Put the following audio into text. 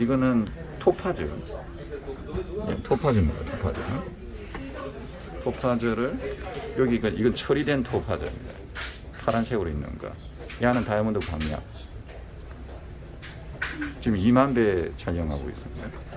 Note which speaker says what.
Speaker 1: 이거는 토파즈. 네, 토파즈입니다. 토파즈. 토파즈를 여기가 이건 처리된 토파즈입니다. 파란색으로 있는 거. 야는 다이아몬드 광약. 지금 2만 배 촬영하고 있습니다.